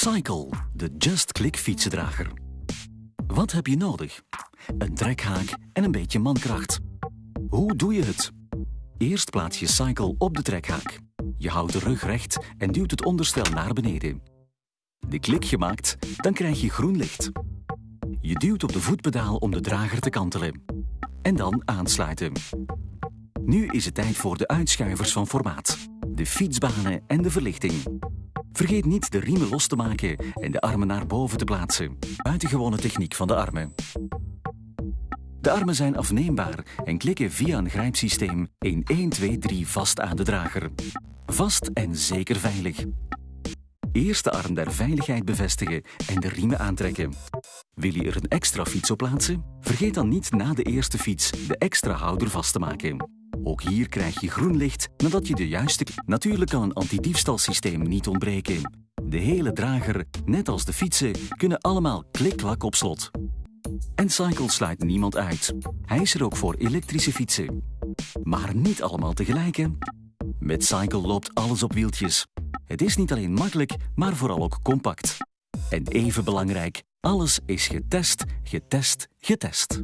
Cycle, de Just Click fietsendrager. Wat heb je nodig? Een trekhaak en een beetje mankracht. Hoe doe je het? Eerst plaats je Cycle op de trekhaak. Je houdt de rug recht en duwt het onderstel naar beneden. De klik gemaakt, dan krijg je groen licht. Je duwt op de voetpedaal om de drager te kantelen. En dan aansluiten. Nu is het tijd voor de uitschuivers van formaat. De fietsbanen en de verlichting. Vergeet niet de riemen los te maken en de armen naar boven te plaatsen. Buitengewone techniek van de armen. De armen zijn afneembaar en klikken via een grijpsysteem in 1, 2, 3 vast aan de drager. Vast en zeker veilig. Eerst de arm der veiligheid bevestigen en de riemen aantrekken. Wil je er een extra fiets op plaatsen? Vergeet dan niet na de eerste fiets de extra houder vast te maken. Ook hier krijg je groen licht nadat je de juiste... Natuurlijk kan een antidiefstalsysteem niet ontbreken. De hele drager, net als de fietsen, kunnen allemaal klik-klak op slot. En Cycle sluit niemand uit. Hij is er ook voor elektrische fietsen. Maar niet allemaal tegelijk? Met Cycle loopt alles op wieltjes. Het is niet alleen makkelijk, maar vooral ook compact. En even belangrijk, alles is getest, getest, getest.